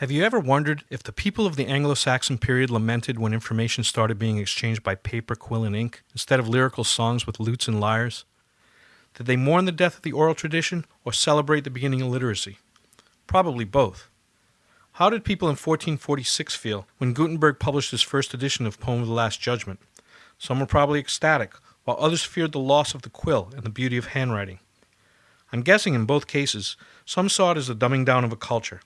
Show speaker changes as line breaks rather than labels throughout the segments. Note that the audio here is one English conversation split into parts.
Have you ever wondered if the people of the Anglo Saxon period lamented when information started being exchanged by paper, quill, and ink instead of lyrical songs with lutes and lyres? Did they mourn the death of the oral tradition or celebrate the beginning of literacy? Probably both. How did people in 1446 feel when Gutenberg published his first edition of Poem of the Last Judgment? Some were probably ecstatic, while others feared the loss of the quill and the beauty of handwriting. I'm guessing in both cases, some saw it as a dumbing down of a culture,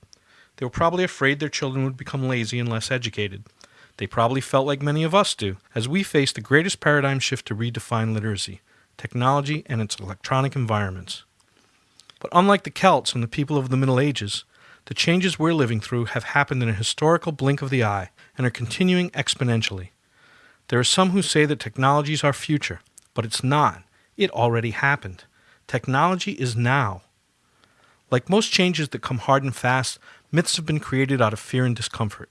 they were probably afraid their children would become lazy and less educated. They probably felt like many of us do, as we face the greatest paradigm shift to redefine literacy technology and its electronic environments. But unlike the Celts and the people of the Middle Ages, the changes we're living through have happened in a historical blink of the eye and are continuing exponentially. There are some who say that technology is our future, but it's not. It already happened. Technology is now. Like most changes that come hard and fast, Myths have been created out of fear and discomfort.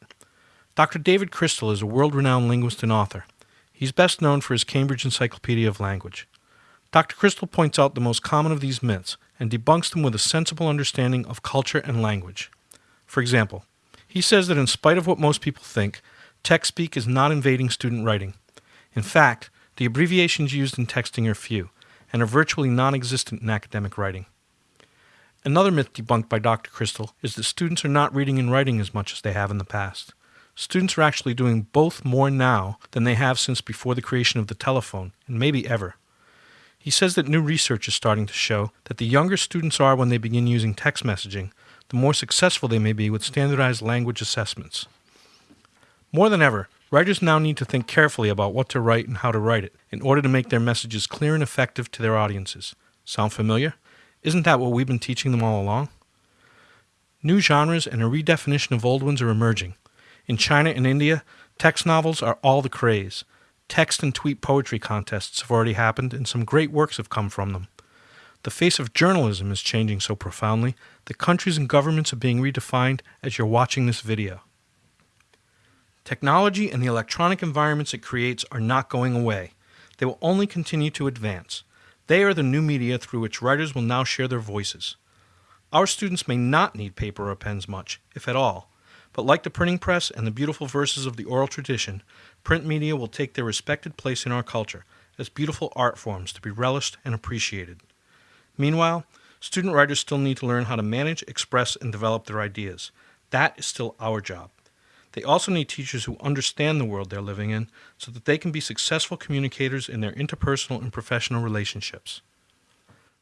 Dr. David Crystal is a world renowned linguist and author. He's best known for his Cambridge Encyclopedia of Language. Dr. Crystal points out the most common of these myths and debunks them with a sensible understanding of culture and language. For example, he says that in spite of what most people think, text speak is not invading student writing. In fact, the abbreviations used in texting are few and are virtually non existent in academic writing. Another myth debunked by Dr. Crystal is that students are not reading and writing as much as they have in the past. Students are actually doing both more now than they have since before the creation of the telephone, and maybe ever. He says that new research is starting to show that the younger students are when they begin using text messaging, the more successful they may be with standardized language assessments. More than ever, writers now need to think carefully about what to write and how to write it in order to make their messages clear and effective to their audiences. Sound familiar? Isn't that what we've been teaching them all along? New genres and a redefinition of old ones are emerging. In China and India, text novels are all the craze. Text and tweet poetry contests have already happened, and some great works have come from them. The face of journalism is changing so profoundly that countries and governments are being redefined as you're watching this video. Technology and the electronic environments it creates are not going away. They will only continue to advance. They are the new media through which writers will now share their voices. Our students may not need paper or pens much, if at all, but like the printing press and the beautiful verses of the oral tradition, print media will take their respected place in our culture as beautiful art forms to be relished and appreciated. Meanwhile, student writers still need to learn how to manage, express, and develop their ideas. That is still our job. They also need teachers who understand the world they're living in so that they can be successful communicators in their interpersonal and professional relationships.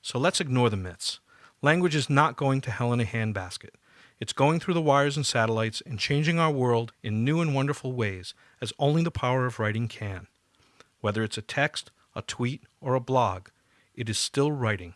So let's ignore the myths. Language is not going to hell in a handbasket. It's going through the wires and satellites and changing our world in new and wonderful ways as only the power of writing can. Whether it's a text, a tweet, or a blog, it is still writing.